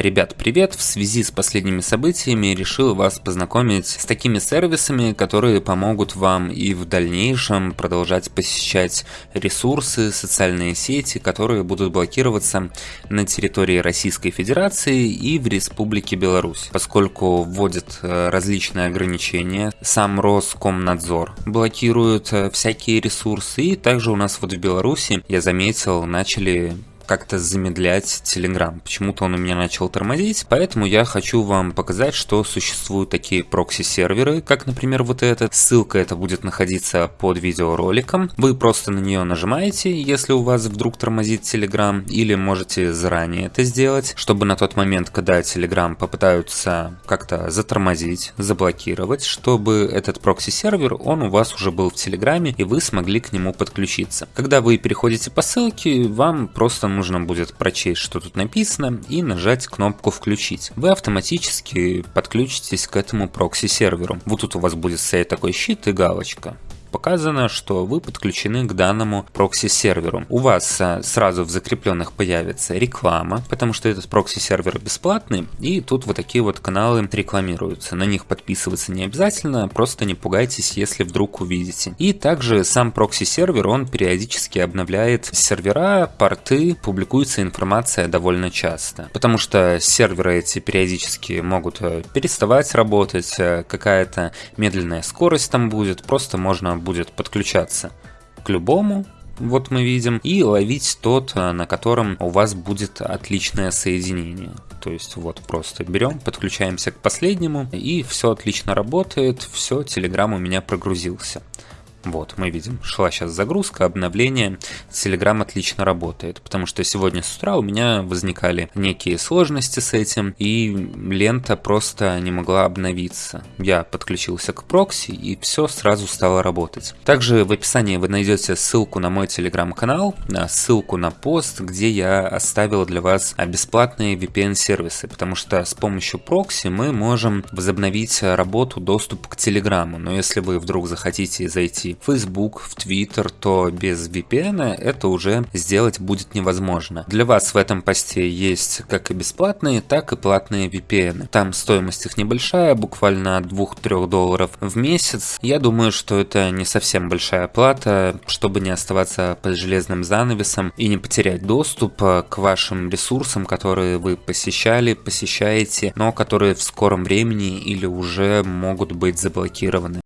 Ребят, привет! В связи с последними событиями решил вас познакомить с такими сервисами, которые помогут вам и в дальнейшем продолжать посещать ресурсы, социальные сети, которые будут блокироваться на территории Российской Федерации и в Республике Беларусь, поскольку вводят э, различные ограничения. Сам Роскомнадзор блокирует э, всякие ресурсы, и также у нас вот в Беларуси, я заметил, начали как-то замедлять Telegram. Почему-то он у меня начал тормозить, поэтому я хочу вам показать, что существуют такие прокси-серверы, как, например, вот этот. Ссылка это будет находиться под видеороликом. Вы просто на нее нажимаете, если у вас вдруг тормозит Telegram, или можете заранее это сделать, чтобы на тот момент, когда Telegram попытаются как-то затормозить, заблокировать, чтобы этот прокси-сервер, он у вас уже был в Телеграме, и вы смогли к нему подключиться. Когда вы переходите по ссылке, вам просто нужно будет прочесть, что тут написано, и нажать кнопку «Включить». Вы автоматически подключитесь к этому прокси-серверу. Вот тут у вас будет стоять такой щит и галочка показано, что вы подключены к данному прокси-серверу. У вас а, сразу в закрепленных появится реклама, потому что этот прокси-сервер бесплатный, и тут вот такие вот каналы рекламируются. На них подписываться не обязательно, просто не пугайтесь, если вдруг увидите. И также сам прокси-сервер, он периодически обновляет сервера, порты, публикуется информация довольно часто. Потому что серверы эти периодически могут э, переставать работать, э, какая-то медленная скорость там будет, просто можно будет подключаться к любому, вот мы видим, и ловить тот, э, на котором у вас будет отличное соединение. То есть вот просто берем, подключаемся к последнему, и все отлично работает, все, Telegram у меня прогрузился. Вот, мы видим, шла сейчас загрузка, обновление. Telegram отлично работает, потому что сегодня с утра у меня возникали некие сложности с этим, и лента просто не могла обновиться. Я подключился к прокси, и все сразу стало работать. Также в описании вы найдете ссылку на мой телеграм-канал, ссылку на пост, где я оставил для вас бесплатные VPN-сервисы, потому что с помощью прокси мы можем возобновить работу, доступ к Телеграму. Но если вы вдруг захотите зайти в Facebook, в Twitter, то без VPN это уже сделать будет невозможно. Для вас в этом посте есть как и бесплатные, так и платные VPN. Там стоимость их небольшая, буквально от 2-3 долларов в месяц. Я думаю, что это не совсем большая плата, чтобы не оставаться под железным занавесом и не потерять доступ к вашим ресурсам, которые вы посещали, посещаете, но которые в скором времени или уже могут быть заблокированы.